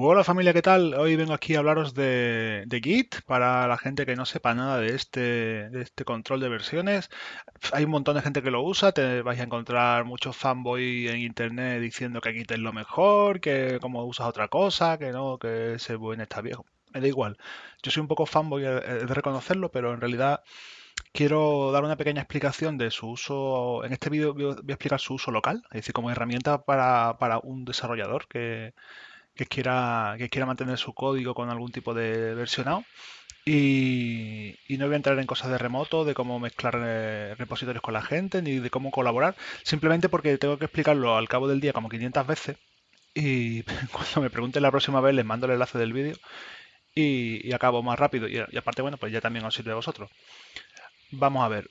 Hola familia, ¿qué tal? Hoy vengo aquí a hablaros de, Git para la gente que no sepa nada de este, de este control de versiones. Hay un montón de gente que lo usa, vais a encontrar muchos fanboy en internet diciendo que Git es lo mejor, que como usas otra cosa, que no, que ese buen está viejo. Me da igual. Yo soy un poco fanboy de reconocerlo, pero en realidad quiero dar una pequeña explicación de su uso. En este vídeo voy a explicar su uso local, es decir, como herramienta para un desarrollador que que quiera, que quiera mantener su código con algún tipo de versionado. Y, no voy a entrar en cosas de remoto, de cómo mezclar eh, repositorios con la gente, ni de cómo colaborar, simplemente porque tengo que explicarlo al cabo del día como 500 veces. Y cuando me pregunten la próxima vez, les mando el enlace del vídeo y, acabo más rápido. Y, y, aparte, bueno, pues ya también os sirve a vosotros. Vamos a ver.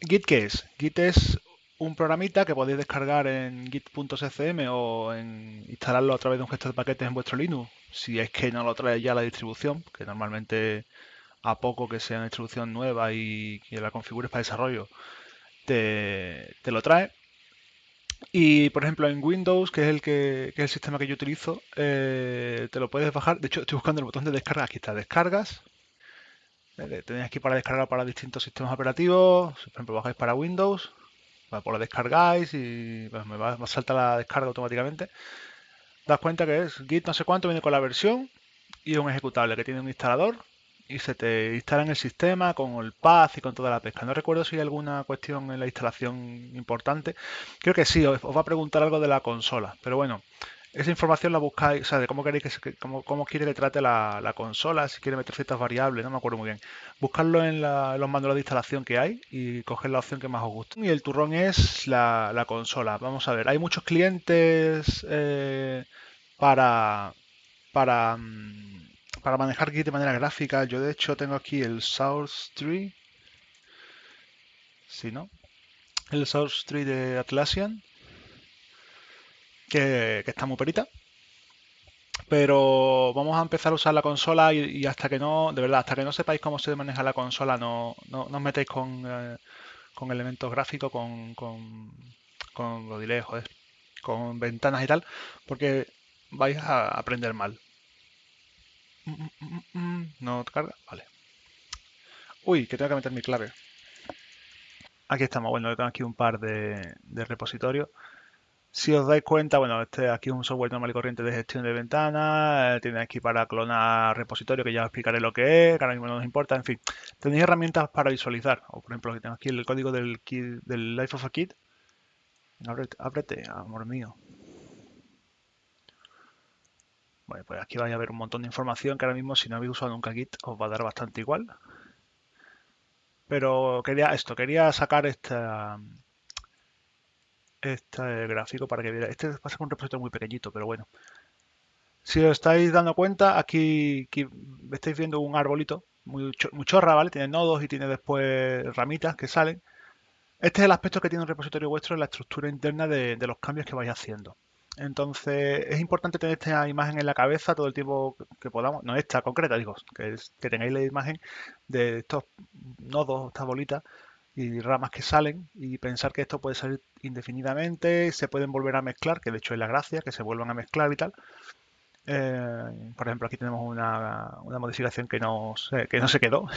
Git, ¿qué es? Git es un programita que podéis descargar en git.scm o en instalarlo a través de un gestor de paquetes en vuestro Linux, si es que no lo trae ya la distribución, que normalmente a poco que sea una distribución nueva y que la configures para desarrollo, te, lo trae. Y por ejemplo en Windows, que es el que, es el sistema que yo utilizo, eh, te lo puedes bajar. De hecho, estoy buscando el botón de descarga. Aquí está, descargas. Tenéis aquí para descargar para distintos sistemas operativos. Por ejemplo, bajáis para Windows, pues lo descargáis y pues, me va, a saltar la descarga automáticamente. Das cuenta que es git no sé cuánto, viene con la versión y un ejecutable que tiene un instalador y se te instala en el sistema con el path y con toda la pesca. No recuerdo si hay alguna cuestión en la instalación importante. Creo que sí, os va a preguntar algo de la consola. Pero bueno, esa información la buscáis, o sea, de cómo queréis que cómo, cómo, quiere que trate la, consola, si quiere meter ciertas variables, no me acuerdo muy bien. Buscarlo en, los manuales de instalación que hay y coger la opción que más os guste. Y el turrón es la, consola. Vamos a ver, hay muchos clientes eh, para, para, mm, para manejar Git de manera gráfica. Yo de hecho tengo aquí el Source Tree. Si no, el Source Tree de Atlassian que, está muy perita. Pero vamos a empezar a usar la consola y, hasta que no, de verdad, hasta que no sepáis cómo se maneja la consola, no, no, os metéis con, eh, con elementos gráficos, con, con, con lo joder, con ventanas y tal, porque vais a aprender mal. No carga, vale. Uy, que tengo que meter mi clave. Aquí estamos, bueno, tengo aquí un par de, de repositorios. Si os dais cuenta, bueno, este aquí es un software normal y corriente de gestión de ventanas, eh, tiene aquí para clonar repositorio, que ya os explicaré lo que es, que ahora mismo no nos importa, en fin. Tenéis herramientas para visualizar, o por ejemplo, tengo aquí el código del, del Life of a Kit. Ábrete, amor mío. Bueno, pues aquí vais a ver un montón de información que ahora mismo si no habéis usado nunca Git os va a dar bastante igual. Pero quería esto, quería sacar esta, este gráfico para que viera. Este pasa con un repositorio muy pequeñito, pero bueno. Si os estáis dando cuenta, aquí, estáis viendo un arbolito muy, chorra, ¿vale? Tiene nodos y tiene después ramitas que salen. Este es el aspecto que tiene un repositorio vuestro en la estructura interna de, los cambios que vais haciendo. Entonces, es importante tener esta imagen en la cabeza todo el tiempo que podamos, no esta concreta, digo, que, que tengáis la imagen de estos nodos, estas bolitas, y ramas que salen y pensar que esto puede salir indefinidamente, se pueden volver a mezclar, que de hecho es la gracia, que se vuelvan a mezclar y tal. Eh, por ejemplo, aquí tenemos una, modificación que no, se, que no se quedó.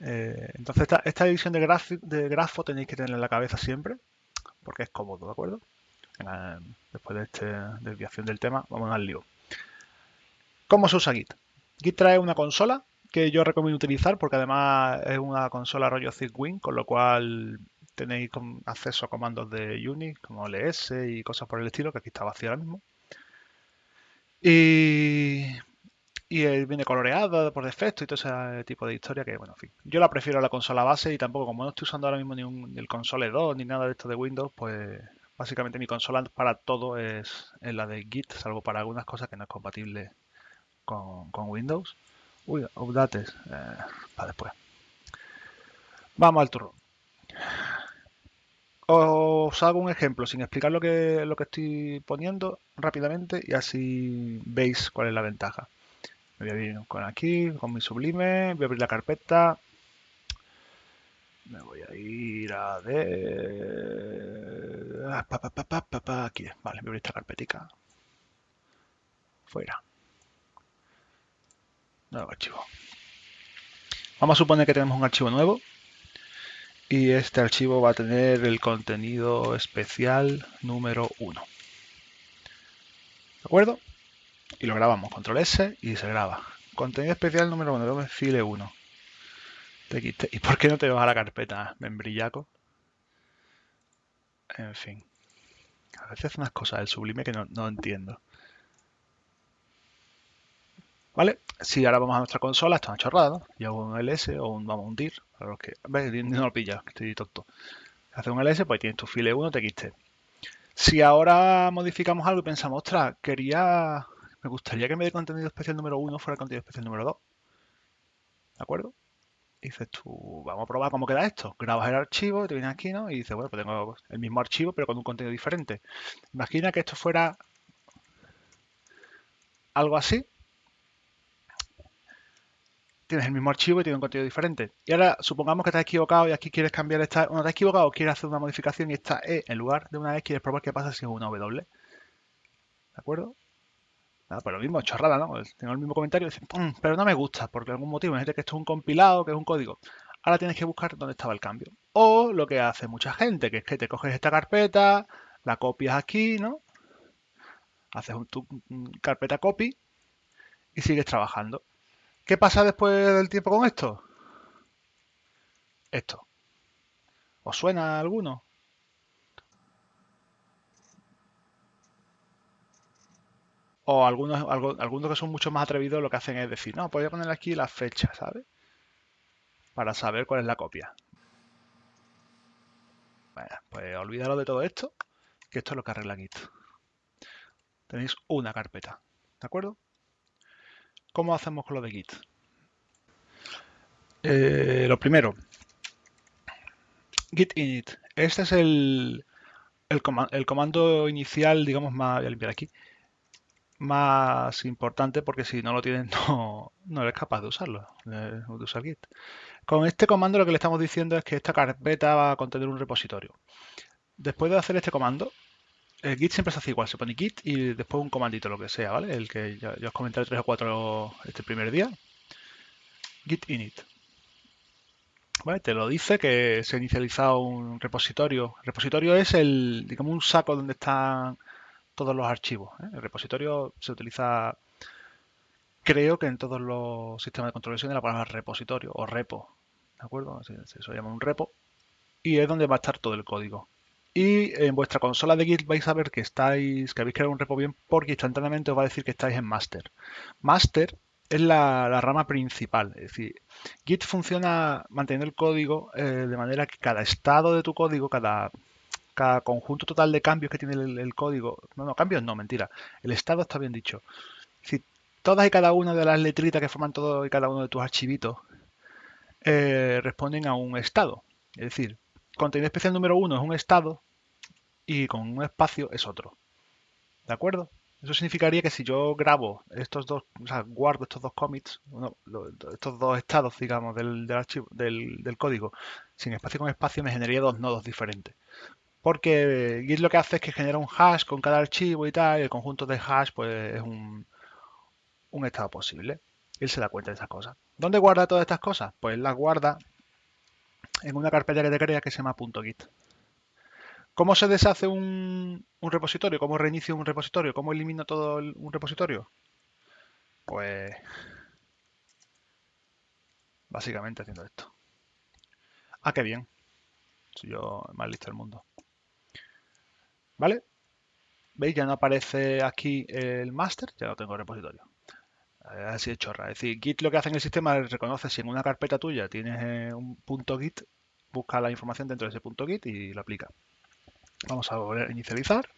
Eh, entonces, esta, de, de grafo tenéis que tenerla en la cabeza siempre, porque es cómodo, ¿de acuerdo? después de esta desviación del tema, vamos al lío. ¿Cómo se usa Git? Git trae una consola que yo recomiendo utilizar porque además es una consola rollo Zigwin, con lo cual tenéis acceso a comandos de Unix como ls y cosas por el estilo, que aquí está vacío ahora mismo. Y, y viene coloreada por defecto y todo ese tipo de historia que, bueno, en fin. Yo la prefiero a la consola base y tampoco, como no estoy usando ahora mismo ni, el console 2 ni nada de esto de Windows, pues básicamente mi consola para todo es, la de Git, salvo para algunas cosas que no es compatible con, con Windows. Uy, updates. Eh, para después. Vamos al turno. Os hago un ejemplo sin explicar lo que, lo que estoy poniendo rápidamente y así veis cuál es la ventaja. Me voy a ir con aquí, con mi sublime, voy a abrir la carpeta. Me voy a ir a de... Ah, aquí, vale, voy a abrir esta carpetica. fuera. Nuevo archivo. Vamos a suponer que tenemos un archivo nuevo y este archivo va a tener el contenido especial número 1. ¿De acuerdo? Y lo grabamos, control S y se graba. Contenido especial número 1, file 1. ¿Y por qué no te vas a la carpeta membrillaco? En fin. A veces unas cosas del sublime que no, entiendo. ¿Vale? Si ahora vamos a nuestra consola, está una chorrada, ¿no? Y hago un ls o un, vamos, un dir, para los que... No lo pilla, estoy tonto. Hace un ls, pues tienes tu file 1, txt. Si ahora modificamos algo y pensamos, ostras, quería... Me gustaría que me dé contenido especial número 1 fuera contenido especial número 2. ¿De acuerdo? dices tú, vamos a probar cómo queda esto. Grabas el archivo, te vienes aquí, ¿no? Y dices, bueno, pues tengo el mismo archivo, pero con un contenido diferente. Imagina que esto fuera algo así. Tienes el mismo archivo y tiene un contenido diferente. Y ahora supongamos que te has equivocado y aquí quieres cambiar esta. Bueno, te has equivocado, quieres hacer una modificación y esta E en lugar de una E quieres probar qué pasa si es una W. ¿De acuerdo? Nada, pues lo mismo, chorrada, ¿no? Pues tengo el mismo comentario y dicen, pero no me gusta, porque algún motivo, imagínate que esto es un compilado, que es un código. Ahora tienes que buscar dónde estaba el cambio. O lo que hace mucha gente, que es que te coges esta carpeta, la copias aquí, ¿no? Haces un, tu carpeta copy y sigues trabajando. ¿Qué pasa después del tiempo con esto? Esto. ¿Os suena alguno? O algunos, algunos que son mucho más atrevidos lo que hacen es decir, no, pues voy a poner aquí la fecha, ¿sabes? Para saber cuál es la copia. Bueno, pues olvídalo de todo esto, que esto es lo que arregla Git. Tenéis una carpeta, ¿de acuerdo? ¿Cómo hacemos con lo de Git? Eh, lo primero, git init. Este es el, el, el comando inicial, digamos, más, voy a limpiar aquí, más importante porque si no lo tienes no, no eres capaz de usarlo, de, usar Git. Con este comando lo que le estamos diciendo es que esta carpeta va a contener un repositorio. Después de hacer este comando, el Git siempre se hace igual, se pone Git y después un comandito, lo que sea, ¿vale? El que ya, os comenté tres o cuatro este primer día. Git init. ¿Vale? Te lo dice que se ha inicializado un repositorio. El repositorio es el, digamos, un saco donde están todos los archivos. ¿eh? El repositorio se utiliza, creo que en todos los sistemas de control de la palabra repositorio o repo. ¿De acuerdo? Se, se llama un repo. Y es donde va a estar todo el código. Y en vuestra consola de Git vais a ver que estáis, que habéis creado un repo bien porque instantáneamente os va a decir que estáis en master. Master es la, rama principal. Es decir, Git funciona manteniendo el código eh, de manera que cada estado de tu código, cada cada conjunto total de cambios que tiene el, código, no, no, cambios no, mentira, el estado está bien dicho. Si todas y cada una de las letritas que forman todo y cada uno de tus archivitos eh, responden a un estado. Es decir, contenido especial número uno es un estado y con un espacio es otro. ¿De acuerdo? Eso significaría que si yo grabo estos dos, o sea, guardo estos dos commits, estos dos estados, digamos, del, archivo, del, del, código, sin espacio con espacio, me generaría dos nodos diferentes. Porque Git lo que hace es que genera un hash con cada archivo y tal, y el conjunto de hash pues es un, estado posible. Él se da cuenta de esas cosas. ¿Dónde guarda todas estas cosas? Pues las guarda en una carpeta que te crea que se llama .git. ¿Cómo se deshace un, repositorio? ¿Cómo reinicio un repositorio? ¿Cómo elimino todo un repositorio? Pues básicamente haciendo esto. Ah, qué bien. Soy yo más listo del mundo. ¿Vale? ¿Veis? Ya no aparece aquí el master, ya no tengo repositorio. Eh, así de chorra. Es decir, Git lo que hace en el sistema es reconoce si en una carpeta tuya tienes eh, un punto Git, busca la información dentro de ese punto Git y lo aplica. Vamos a volver a inicializar.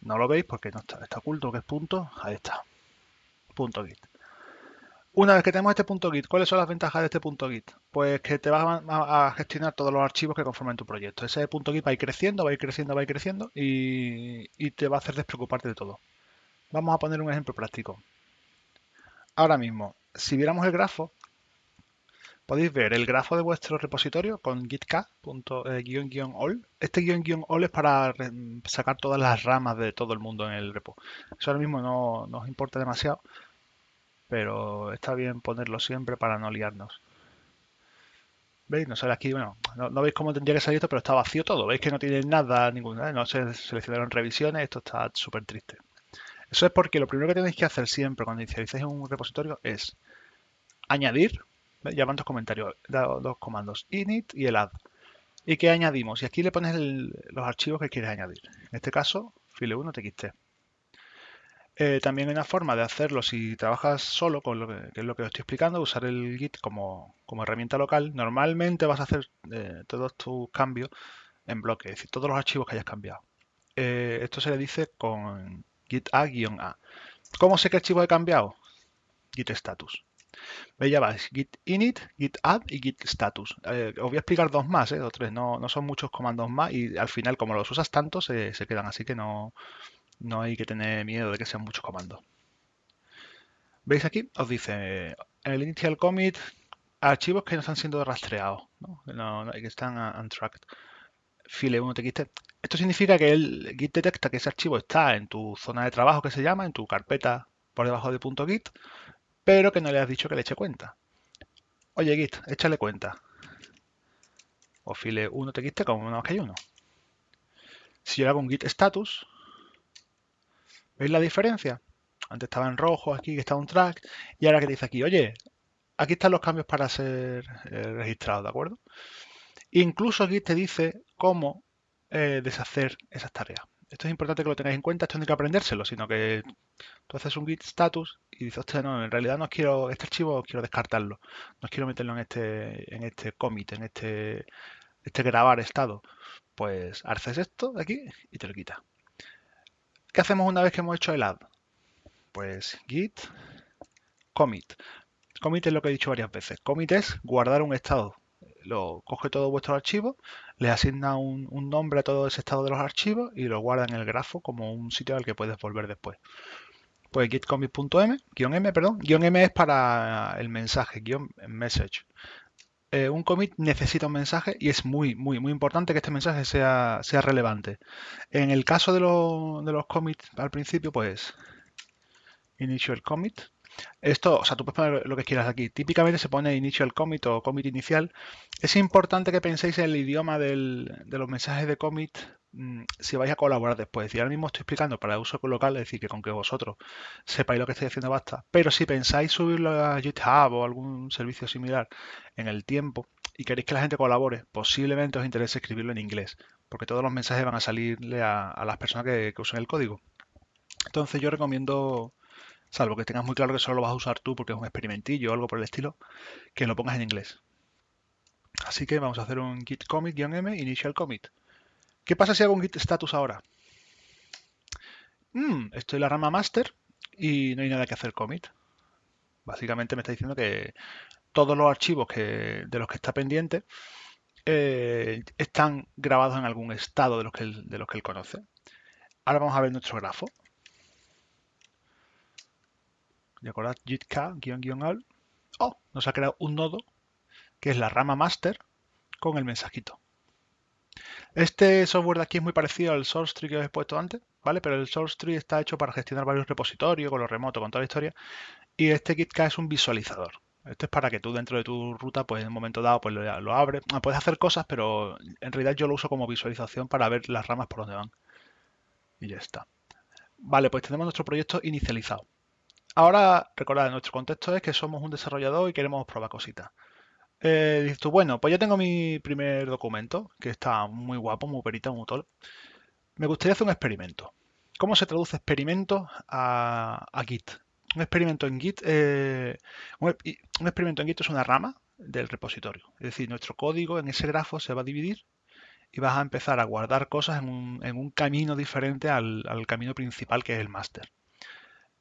No lo veis porque no está, está oculto que es punto. Ahí está. Punto Git. Una vez que tenemos este punto Git, ¿cuáles son las ventajas de este punto Git? Pues que te va a, gestionar todos los archivos que conforman tu proyecto. Ese punto Git va a ir creciendo, va a ir creciendo, va a ir creciendo y, te va a hacer despreocuparte de todo. Vamos a poner un ejemplo práctico. Ahora mismo, si viéramos el grafo, podéis ver el grafo de vuestro repositorio con gitk.all. Eh, este guion all es para sacar todas las ramas de todo el mundo en el repo. Eso ahora mismo no nos importa demasiado, pero está bien ponerlo siempre para no liarnos. ¿Veis? No sale aquí, bueno, no, veis cómo tendría que salir esto, pero está vacío todo. ¿Veis que no tiene nada, ninguna, no se seleccionaron revisiones? Esto está súper triste. Eso es porque lo primero que tenéis que hacer siempre cuando inicialicéis un repositorio es añadir, ya van dos comentarios, dos comandos, init y el add. ¿Y qué añadimos? Y aquí le pones los archivos que quieres añadir. En este caso, file1 txt. Eh, también hay una forma de hacerlo si trabajas solo, con lo que, es lo que os estoy explicando, usar el Git como, herramienta local. Normalmente vas a hacer eh, todos tus cambios en bloque, es decir, todos los archivos que hayas cambiado. Eh, esto se le dice con git a-a. ¿Cómo sé qué archivo he cambiado? Git status. Ya vais, git init, git add y git status. os voy a explicar dos más, o tres, no, no, son muchos comandos más y al final como los usas tanto se, se quedan, así que no, no hay que tener miedo de que sean muchos comandos. ¿Veis aquí? Os dice en el initial commit archivos que no están siendo rastreados, ¿no? que están untracked. File 1 txt. Esto significa que el Git detecta que ese archivo está en tu zona de trabajo que se llama, en tu carpeta por debajo de .git, pero que no le has dicho que le eche cuenta. Oye Git, échale cuenta. O file 1 txt como una que hay uno. Si yo hago un git status, ¿Veis la diferencia? Antes estaba en rojo, aquí está un track, y ahora que dice aquí, oye, aquí están los cambios para ser eh, registrados, ¿de acuerdo? Incluso aquí te dice cómo eh, deshacer esas tareas. Esto es importante que lo tengáis en cuenta, esto no hay que aprendérselo, sino que tú haces un git status y dices, hostia, no, en realidad no quiero, este archivo quiero descartarlo, no quiero meterlo en este, en este commit, en este, este grabar estado. Pues haces esto de aquí y te lo quita. ¿Qué hacemos una vez que hemos hecho el add? Pues git commit. Commit es lo que he dicho varias veces. Commit es guardar un estado. Lo coge todo vuestro archivo, le asigna un, nombre a todo ese estado de los archivos y lo guarda en el grafo como un sitio al que puedes volver después. Pues gitcommit.m, guion m, perdón, guion m es para el mensaje, guion message. Eh, un commit necesita un mensaje y es muy, muy, muy importante que este mensaje sea, sea relevante. En el caso de, de los commits al principio, pues initial commit. Esto, o sea, tú puedes poner lo que quieras aquí. Típicamente se pone initial commit o commit inicial. Es importante que penséis en el idioma de los mensajes de commit Mm, si vais a colaborar después. Y ahora mismo estoy explicando para uso local, es decir, que con que vosotros sepáis lo que estáis haciendo basta. Pero si pensáis subirlo a GitHub o algún servicio similar en el tiempo y queréis que la gente colabore, posiblemente os interese escribirlo en inglés, porque todos los mensajes van a salirle a, las personas que, usen el código. Entonces yo recomiendo, salvo que tengas muy claro que solo lo vas a usar tú porque es un experimentillo o algo por el estilo, que lo pongas en inglés. Así que vamos a hacer un git commit-m initial commit. ¿Qué pasa si hago un git status ahora? Mm, estoy en la rama master y no hay nada que hacer commit. Básicamente me está diciendo que todos los archivos que, de los que está pendiente eh, están grabados en algún estado de los, que de los que él conoce. Ahora vamos a ver nuestro grafo. ¿De acuerdo? gitk guion al. Oh, nos ha creado un nodo que es la rama master con el mensajito. Este software de aquí es muy parecido al source tree que os he puesto antes, ¿vale? Pero el source tree está hecho para gestionar varios repositorios, con lo remoto, con toda la historia. Y este KitK es un visualizador. Esto es para que tú dentro de tu ruta, pues en un momento dado, pues lo, abres. Ah, puedes hacer cosas, pero en realidad yo lo uso como visualización para ver las ramas por donde van. Y ya está. Vale, pues tenemos nuestro proyecto inicializado. Ahora, recordad, nuestro contexto es que somos un desarrollador y queremos probar cositas. Eh, tú, bueno, pues ya tengo mi primer documento, que está muy guapo, muy perita, muy todo. Me gustaría hacer un experimento. ¿Cómo se traduce experimento a, Git? Un experimento en Git, eh, un, experimento en Git es una rama del repositorio. Es decir, nuestro código en ese grafo se va a dividir y vas a empezar a guardar cosas en un, camino diferente al, al, camino principal que es el master.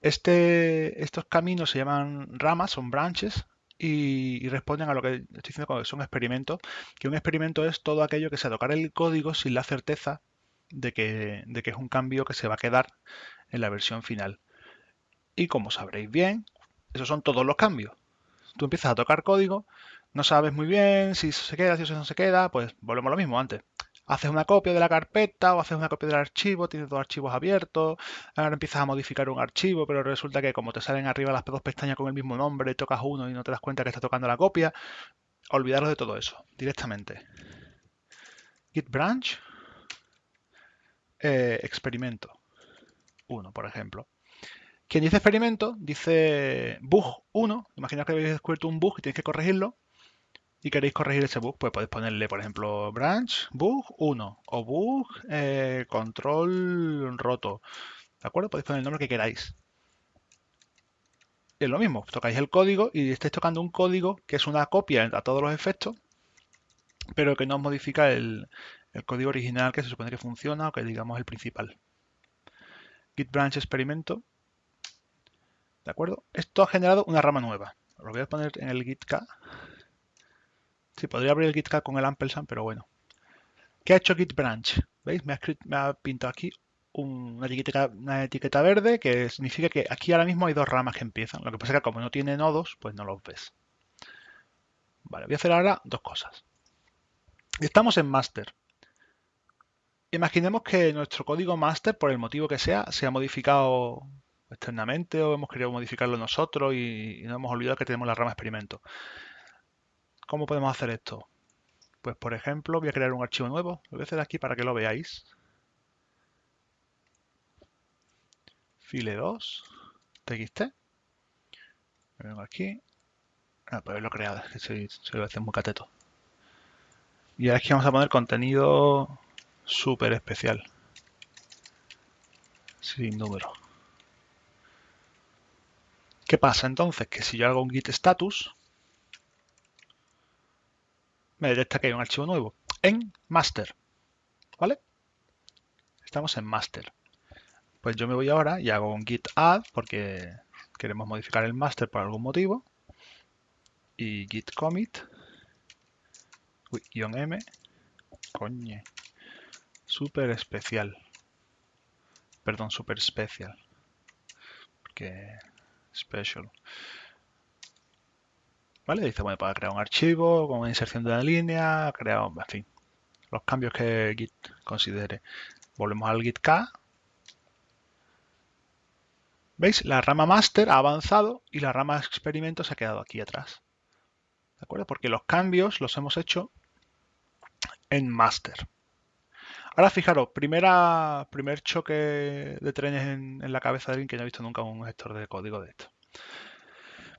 Este, estos caminos se llaman ramas, son branches, y, responden a lo que estoy diciendo que son experimentos, que un experimento es todo aquello que sea tocar el código sin la certeza de que, de que es un cambio que se va a quedar en la versión final. Y como sabréis bien, esos son todos los cambios. Tú empiezas a tocar código, No sabes muy bien si eso se queda, si eso no se queda, pues volvemos a lo mismo antes. Haces una copia de la carpeta o haces una copia del archivo, tienes dos archivos abiertos, ahora empiezas a modificar un archivo, pero resulta que como te salen arriba las dos pestañas con el mismo nombre, tocas uno y no te das cuenta que está tocando la copia, olvidaros de todo eso directamente. Git branch, eh, experimento 1, por ejemplo. Quien dice experimento dice bug 1. Imaginaos que habéis descubierto un bug y tenéis que corregirlo y queréis corregir ese bug, pues podéis ponerle, por ejemplo, branch bug 1 o bug eh, control roto. ¿De acuerdo? Podéis poner el nombre que queráis. Es lo mismo, tocáis el código y estáis tocando un código que es una copia a todos los efectos, pero que no modifica el, código original que se supone que funciona o que digamos el principal. Git branch experimento. ¿De acuerdo? Esto ha generado una rama nueva. Lo voy a poner en el git k. Sí, podría abrir el git k con el ampersand, pero bueno. ¿Qué ha hecho git branch? ¿Veis? Me ha, pintado aquí una, etiqueta, verde que significa que aquí ahora mismo hay dos ramas que empiezan. Lo que pasa es que como no tiene nodos, pues no los ves. Vale, voy a hacer ahora dos cosas. Estamos en master. Imaginemos que nuestro código master, por el motivo que sea, se ha modificado externamente o hemos querido modificarlo nosotros y, no hemos olvidado que tenemos la rama experimento. ¿Cómo podemos hacer esto? Pues por ejemplo, voy a crear un archivo nuevo. Lo voy a hacer aquí para que lo veáis. File 2, txt. Me vengo aquí. Ah, pues lo he creado, es que soy, soy a muy cateto. Y ahora aquí vamos a poner contenido súper especial. Sin número. ¿Qué pasa entonces? Que si yo hago un git status, me detecta que hay un archivo nuevo en master. ¿Vale? Estamos en master. Pues yo me voy ahora y hago un git add porque queremos modificar el master por algún motivo. Y git commit. Uy, m. Coñe. Super especial. Perdón, super especial. Porque special. Dice, bueno, para crear un archivo, con inserción de una línea, crear, en fin, los cambios que Git considere. Volvemos al Git K. ¿Veis? La rama master ha avanzado y la rama experimento se ha quedado aquí atrás. ¿De acuerdo? Porque los cambios los hemos hecho en master. Ahora fijaros, primera, primer choque de trenes en, la cabeza de alguien que no ha visto nunca un gestor de código de esto.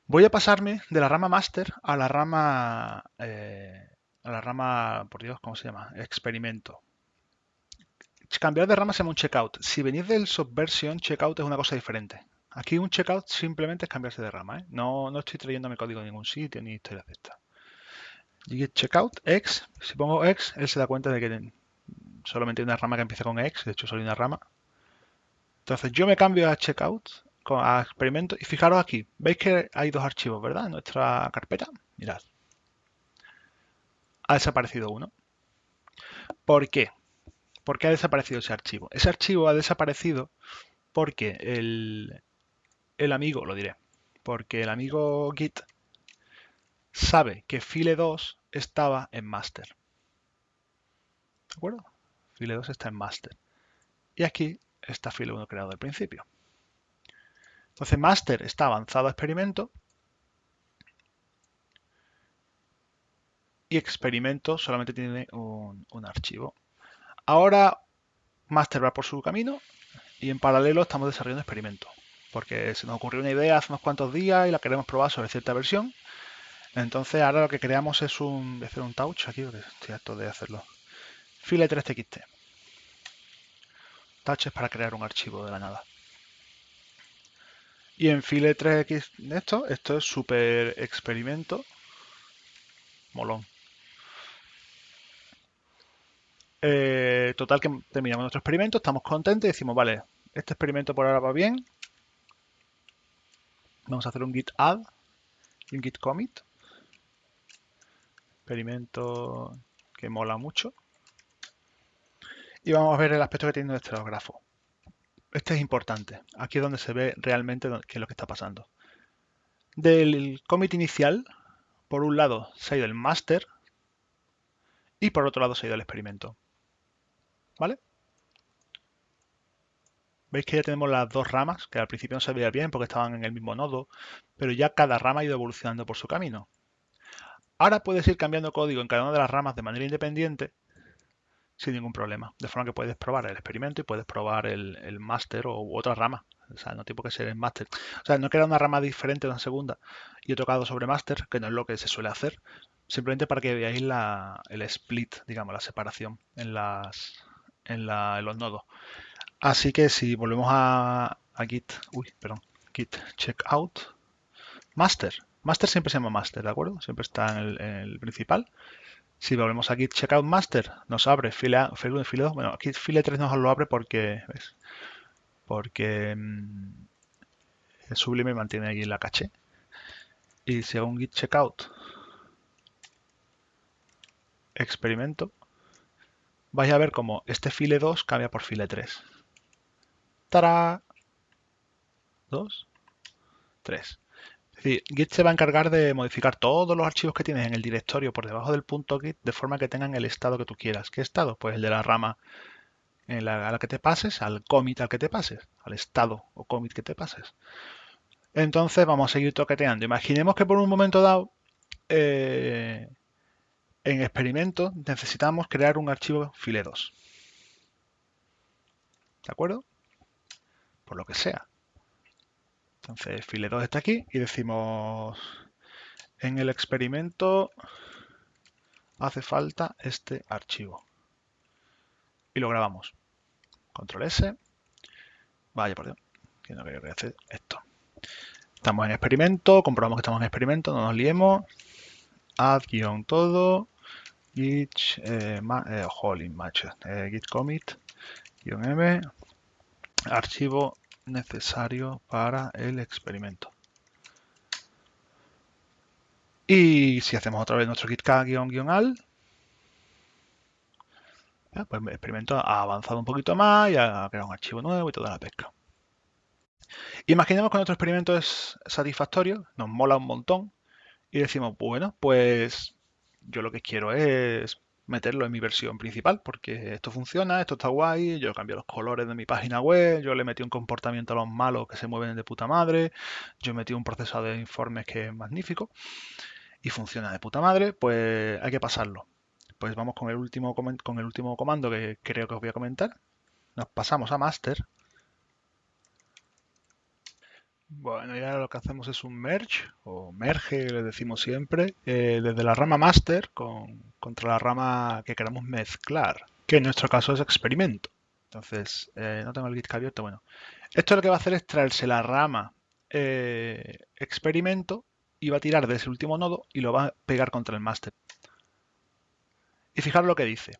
Voy a pasarme de la rama master a la rama, eh, a la rama, por Dios, ¿cómo se llama? Experimento. Cambiar de rama se llama un checkout. Si venís del subversion, checkout es una cosa diferente. Aquí un checkout simplemente es cambiarse de rama. ¿eh? No, no estoy trayendo mi código a ningún sitio ni historias de esta. checkout, x. Si pongo x, él se da cuenta de que solamente hay una rama que empieza con X, de hecho solo hay una rama. Entonces yo me cambio a checkout, a experimento, y fijaros aquí, veis que hay dos archivos, ¿verdad? En nuestra carpeta, mirad. Ha desaparecido uno. ¿Por qué? ¿Por qué ha desaparecido ese archivo? Ese archivo ha desaparecido porque el, el amigo, lo diré, porque el amigo Git sabe que file2 estaba en master. ¿De acuerdo? file 2 está en master. Y aquí está file 1 creado al principio. Entonces master está avanzado a experimento y experimento solamente tiene un, archivo. Ahora master va por su camino y en paralelo estamos desarrollando experimento. Porque se nos ocurrió una idea hace unos cuantos días y la queremos probar sobre cierta versión. Entonces ahora lo que creamos es un... Voy a hacer un touch aquí porque estoy harto de hacerlo. File 3txt. Touch es para crear un archivo de la nada. Y en file 3x esto, esto es super experimento. Molón. Eh, total que terminamos nuestro experimento, estamos contentos y decimos, vale, este experimento por ahora va bien. Vamos a hacer un git add y un git commit. Experimento que mola mucho y vamos a ver el aspecto que tiene nuestro grafo. Este es importante. Aquí es donde se ve realmente qué es lo que está pasando. Del commit inicial por un lado se ha ido el master y por otro lado se ha ido el experimento. ¿Vale? Veis que ya tenemos las dos ramas, que al principio no se veía bien porque estaban en el mismo nodo, pero ya cada rama ha ido evolucionando por su camino. Ahora puedes ir cambiando código en cada una de las ramas de manera independiente sin ningún problema. De forma que puedes probar el experimento y puedes probar el, el máster o otra rama. O sea, no tiene que ser el máster. O sea, no queda una rama diferente una segunda y he tocado sobre máster, que no es lo que se suele hacer. Simplemente para que veáis la, el split, digamos, la separación en, las, en, la, en los nodos. Así que si volvemos a, a git, uy, perdón, git checkout, master. Master siempre se llama master, ¿de acuerdo? Siempre está en el, principal. Si volvemos a git checkout master, nos abre file, file 1 y file 2. Bueno, aquí file 3 nos lo abre porque, ¿ves? Porque mmm, el Sublime mantiene aquí la caché. Y si hago un git checkout experimento, vais a ver como este file 2 cambia por file 3. ¡Tará! 2, 3. Es Git se va a encargar de modificar todos los archivos que tienes en el directorio por debajo del punto Git de forma que tengan el estado que tú quieras. ¿Qué estado? Pues el de la rama en la, a la que te pases, al commit al que te pases, al estado o commit que te pases. Entonces vamos a seguir toqueteando. Imaginemos que por un momento dado eh, en experimento necesitamos crear un archivo file2. ¿De acuerdo? Por lo que sea. Entonces file2 está aquí y decimos en el experimento hace falta este archivo. Y lo grabamos. Control S. Vaya Dios, que no quería hacer esto. Estamos en experimento, comprobamos que estamos en experimento, no nos liemos. Add guion todo, git, eh, eh, holy macho, eh, git commit, guion m, archivo necesario para el experimento. Y si hacemos otra vez nuestro git guion guion al, pues el experimento ha avanzado un poquito más y ha creado un archivo nuevo y toda la pesca. Imaginemos que nuestro experimento es satisfactorio, nos mola un montón y decimos, bueno, pues yo lo que quiero es meterlo en mi versión principal porque esto funciona, esto está guay, yo cambio los colores de mi página web, yo le metí un comportamiento a los malos que se mueven de puta madre, yo metí un proceso de informes que es magnífico y funciona de puta madre, pues hay que pasarlo. Pues vamos con el último, con el último comando que creo que os voy a comentar. Nos pasamos a master bueno, ya lo que hacemos es un merge, o merge, le decimos siempre, eh, desde la rama master con, contra la rama que queramos mezclar, que en nuestro caso es experimento. Entonces, eh, no tengo el git abierto, bueno. Esto lo que va a hacer es traerse la rama eh, experimento y va a tirar de ese último nodo y lo va a pegar contra el master. Y fijaros lo que dice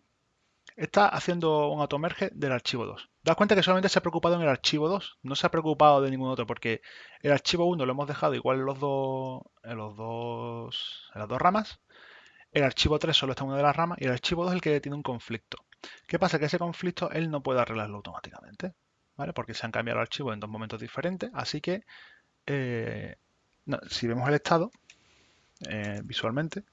está haciendo un automerge del archivo 2. Das cuenta que solamente se ha preocupado en el archivo 2, no se ha preocupado de ningún otro, porque el archivo 1 lo hemos dejado igual en los dos, en los dos, en las dos ramas. El archivo 3 solo está en una de las ramas y el archivo 2 es el que tiene un conflicto. ¿Qué pasa? Que ese conflicto él no puede arreglarlo automáticamente, ¿vale? Porque se han cambiado el archivo en dos momentos diferentes, así que eh, si vemos el estado eh, visualmente,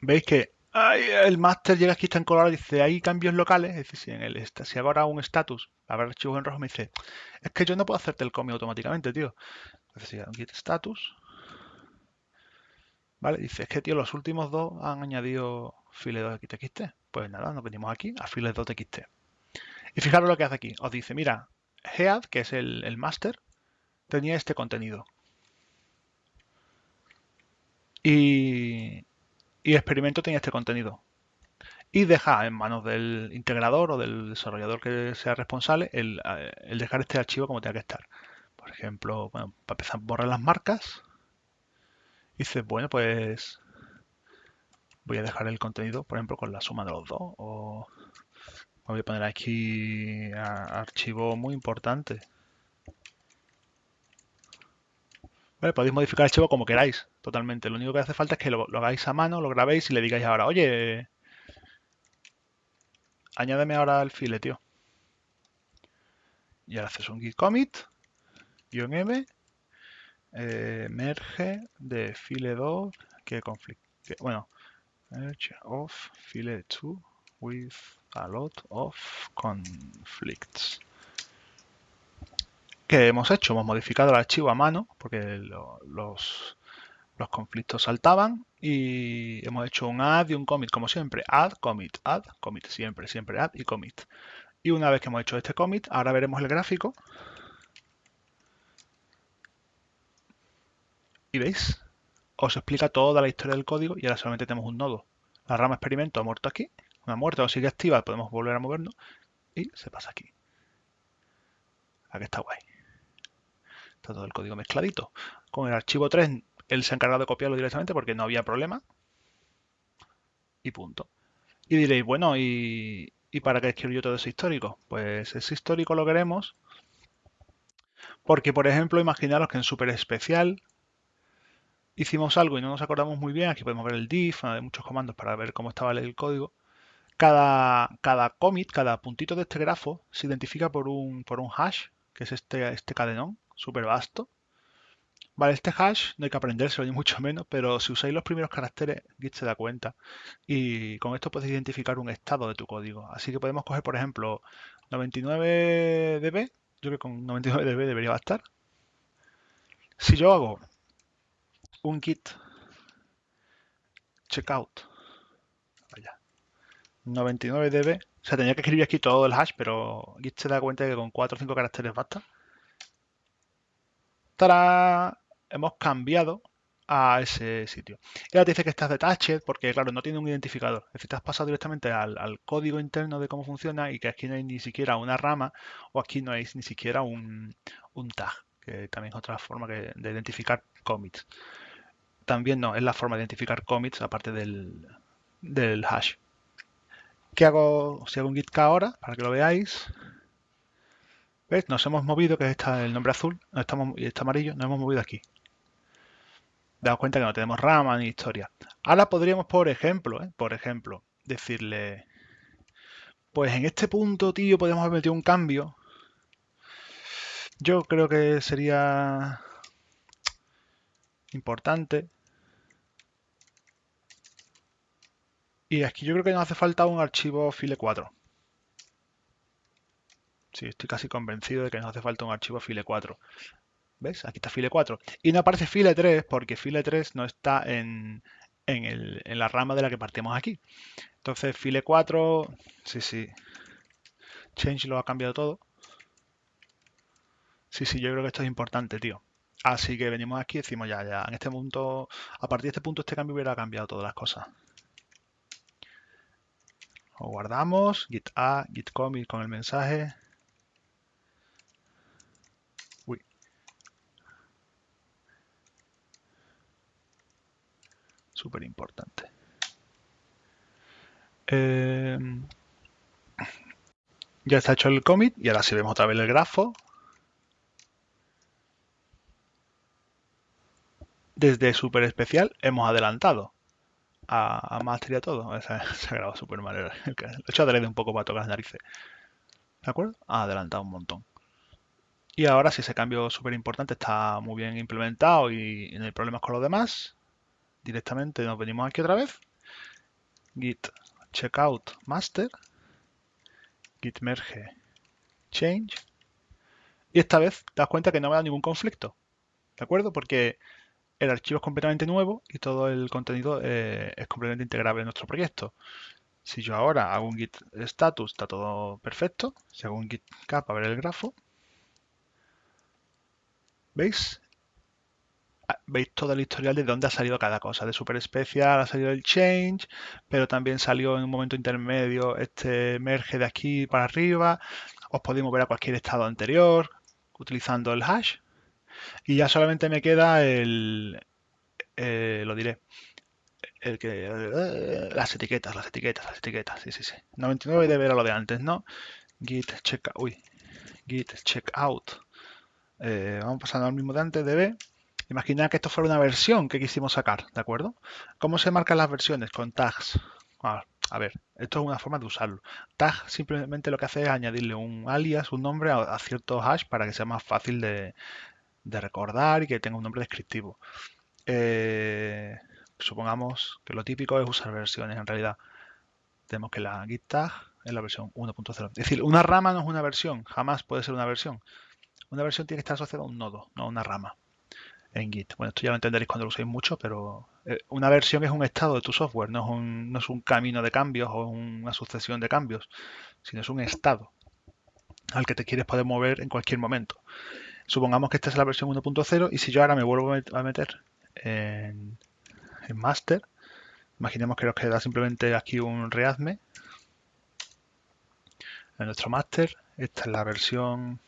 veis que el máster llega aquí, está en color, dice, hay cambios locales, es decir, si, en el, si ahora un status, ver archivos en rojo, me dice, es que yo no puedo hacerte el commit automáticamente, tío. Entonces, git status, ¿vale? Dice, es que, tío, los últimos dos han añadido file 2 txt. Pues nada, nos venimos aquí a file 2 txt. Y fijaros lo que hace aquí. Os dice, mira, head, que es el, el master, tenía este contenido. Y, y experimento tenía este contenido. Y deja en manos del integrador o del desarrollador que sea responsable el, eh, dejar este archivo como tenga que estar. Por ejemplo, bueno, para empezar, borrar las marcas. Dice, bueno, pues voy a dejar el contenido, por ejemplo, con la suma de los dos. O voy a poner aquí archivo muy importante. podéis modificar el archivo como queráis, totalmente. Lo único que hace falta es que lo, hagáis a mano, lo grabéis y le digáis ahora, oye, añádeme ahora el file, tío. Y ahora haces un git commit, guion m, eh, merge de file 2 que conflicto. Bueno, merge of file 2 with a lot of conflicts. ¿Qué hemos hecho? Hemos modificado el archivo a mano porque los, los conflictos saltaban y hemos hecho un add y un commit como siempre. Add, commit, add, commit, siempre, siempre add y commit. Y una vez que hemos hecho este commit, ahora veremos el gráfico. Y veis, os explica toda la historia del código y ahora solamente tenemos un nodo. La rama experimento ha muerto aquí, una muerta o sigue activa, podemos volver a movernos y se pasa aquí. Aquí está guay. Está todo el código mezcladito. Con el archivo 3 él se ha encargado de copiarlo directamente porque no había problema. Y punto. Y diréis, bueno, ¿y, para qué escribo yo todo ese histórico? Pues ese histórico lo queremos porque, por ejemplo, imaginaros que en Super Especial hicimos algo y no nos acordamos muy bien. Aquí podemos ver el diff, hay muchos comandos para ver cómo estaba el código. Cada, cada commit, cada puntito de este grafo se identifica por un, por un hash, que es este, este cadenón súper vasto. Vale, este hash no hay que aprendérselo ni mucho menos, pero si usáis los primeros caracteres, Git se da cuenta. Y con esto puedes identificar un estado de tu código. Así que podemos coger, por ejemplo, 99db. Yo creo que con 99db debería bastar. Si yo hago un git checkout, vaya, 99db, o sea, tenía que escribir aquí todo el hash, pero Git se da cuenta de que con 4 o 5 caracteres basta. ¡Tarán! Hemos cambiado a ese sitio. Y ahora te dice que estás detached porque, claro, no tiene un identificador. Es decir, te has pasado directamente al, código interno de cómo funciona y que aquí no hay ni siquiera una rama o aquí no hay ni siquiera un, tag, que también es otra forma de identificar commits. También no, es la forma de identificar commits aparte del, hash. ¿Qué hago si hago un git k ahora? Para que lo veáis. ¿Ves? Nos hemos movido, que está el nombre azul, estamos, y está amarillo, nos hemos movido aquí daos cuenta que no tenemos rama ni historia. Ahora podríamos, por ejemplo, ¿eh? por ejemplo, decirle, pues en este punto, tío, podemos haber un cambio. Yo creo que sería importante. Y aquí yo creo que nos hace falta un archivo file 4. Sí, estoy casi convencido de que nos hace falta un archivo file 4. ¿Ves? Aquí está file 4. Y no aparece file 3 porque file 3 no está en, la rama de la que partimos aquí. Entonces file 4, sí, sí. Change lo ha cambiado todo. Sí, sí, yo creo que esto es importante, tío. Así que venimos aquí y decimos ya, ya, en este punto, a partir de este punto este cambio hubiera cambiado todas las cosas. Lo guardamos, git a, git commit con el mensaje. Súper importante. Eh, ya está hecho el commit y ahora si vemos otra vez el grafo, desde super especial hemos adelantado a, a y a todo. Se, ha grabado súper mal. Lo he hecho adrede un poco para tocar las narices. ¿De acuerdo? Ha adelantado un montón. Y ahora si ese cambio súper importante está muy bien implementado y no hay problemas con los demás, directamente nos venimos aquí otra vez, git checkout master, git merge change, y esta vez das cuenta que no me da ningún conflicto, ¿de acuerdo? Porque el archivo es completamente nuevo y todo el contenido eh, es completamente integrable en nuestro proyecto. Si yo ahora hago un git status, está todo perfecto. Si hago un git cap a ver el grafo, ¿veis? Veis todo el historial de dónde ha salido cada cosa. De Super Special ha salido el Change, pero también salió en un momento intermedio este merge de aquí para arriba. Os podéis mover a cualquier estado anterior utilizando el hash. Y ya solamente me queda el, eh, lo diré, el que, las etiquetas, las etiquetas, las etiquetas, sí, sí, sí. 99 debe ver lo de antes, ¿no? Git check, uy, git checkout. Eh, vamos pasando al mismo de antes, db Imagina que esto fuera una versión que quisimos sacar, ¿de acuerdo? ¿Cómo se marcan las versiones? Con tags. Ah, a ver, esto es una forma de usarlo. Tag simplemente lo que hace es añadirle un alias, un nombre a, cierto hash para que sea más fácil de, de recordar y que tenga un nombre descriptivo. Eh, supongamos que lo típico es usar versiones en realidad. Tenemos que la git tag es la versión 1.0. Es decir, una rama no es una versión, jamás puede ser una versión. Una versión tiene que estar asociada a un nodo, no a una rama en Git. Bueno, esto ya lo entenderéis cuando lo uséis mucho, pero eh, una versión es un estado de tu software, no es un, camino de cambios o una sucesión de cambios, sino es un estado al que te quieres poder mover en cualquier momento. Supongamos que esta es la versión 1.0 y si yo ahora me vuelvo a meter en, en master, imaginemos que nos queda simplemente aquí un readme en nuestro master, esta es la versión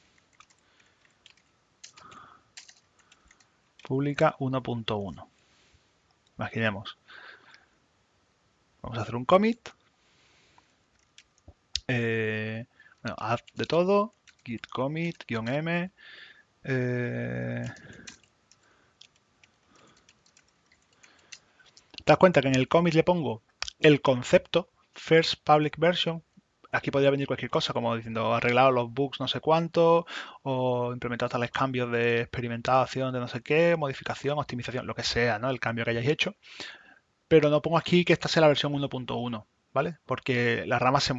pública 1.1. Imaginemos. Vamos a hacer un commit. Eh, bueno, add de todo, git commit, guion m. Eh, ¿Te das cuenta que en el commit le pongo el concepto first public version aquí podría venir cualquier cosa, como diciendo arreglado los bugs no sé cuánto, o implementado tales cambios de experimentación de no sé qué, modificación, optimización, lo que sea, ¿no? El cambio que hayáis hecho. Pero no pongo aquí que esta sea la versión 1.1, ¿vale? Porque las ramas,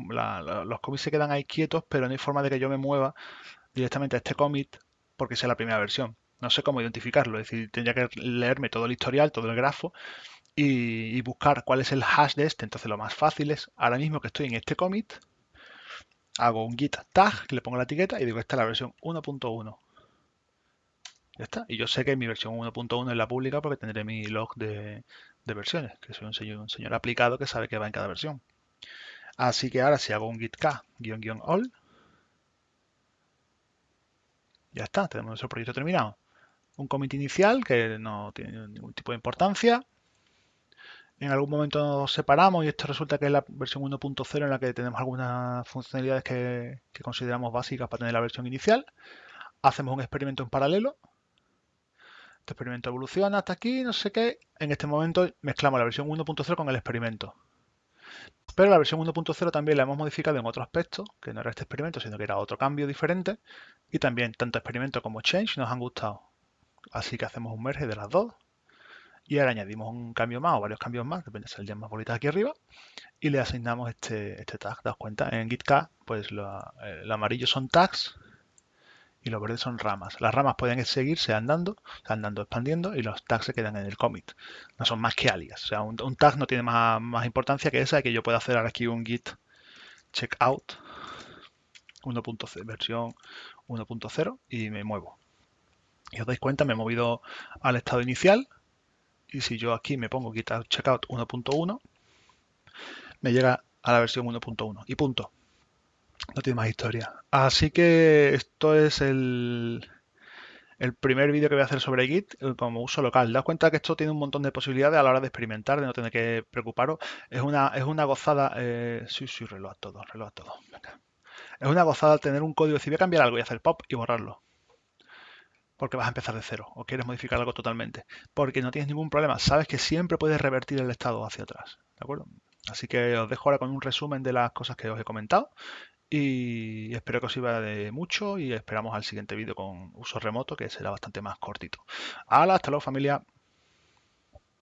los commits se quedan ahí quietos, pero no hay forma de que yo me mueva directamente a este commit porque sea la primera versión. No sé cómo identificarlo, es decir, tendría que leerme todo el historial, todo el grafo y buscar cuál es el hash de este. Entonces lo más fácil es, ahora mismo que estoy en este commit, hago un git tag, le pongo la etiqueta y digo, esta es la versión 1.1. Ya está. Y yo sé que mi versión 1.1 es la pública porque tendré mi log de, versiones, que soy un señor, aplicado que sabe que va en cada versión. Así que ahora si hago un git k guion guion all, ya está, tenemos nuestro proyecto terminado. Un commit inicial que no tiene ningún tipo de importancia en algún momento nos separamos y esto resulta que es la versión 1.0 en la que tenemos algunas funcionalidades que, consideramos básicas para tener la versión inicial. Hacemos un experimento en paralelo. Este experimento evoluciona hasta aquí, no sé qué. En este momento mezclamos la versión 1.0 con el experimento. Pero la versión 1.0 también la hemos modificado en otro aspecto, que no era este experimento, sino que era otro cambio diferente. Y también tanto experimento como change nos han gustado. Así que hacemos un merge de las dos y ahora añadimos un cambio más o varios cambios más, depende de saldrían más bolitas aquí arriba, y le asignamos este, este tag. Daos cuenta, en GitK, pues lo, amarillo son tags y los verdes son ramas. Las ramas pueden seguirse andando, andando, expandiendo, y los tags se quedan en el commit. No son más que alias. O sea, un, tag no tiene más, más, importancia que esa, que yo pueda hacer ahora aquí un git checkout 1.0, versión 1.0 y me muevo. Y os dais cuenta, me he movido al estado inicial, y si yo aquí me pongo quitar checkout 1.1, me llega a la versión 1.1 y punto. No tiene más historia. Así que esto es el, el primer vídeo que voy a hacer sobre Git eh, como uso local. Daos cuenta que esto tiene un montón de posibilidades a la hora de experimentar, de no tener que preocuparos. Es una, es una gozada. Eh, sí, sí, reloj todo, reloj todo. Es una gozada tener un código. Si voy a cambiar algo y hacer pop y borrarlo porque vas a empezar de cero o quieres modificar algo totalmente, porque no tienes ningún problema, sabes que siempre puedes revertir el estado hacia atrás, ¿de acuerdo? Así que os dejo ahora con un resumen de las cosas que os he comentado y espero que os sirva de mucho y esperamos al siguiente vídeo con uso remoto que será bastante más cortito. ¡Hala! Hasta luego familia.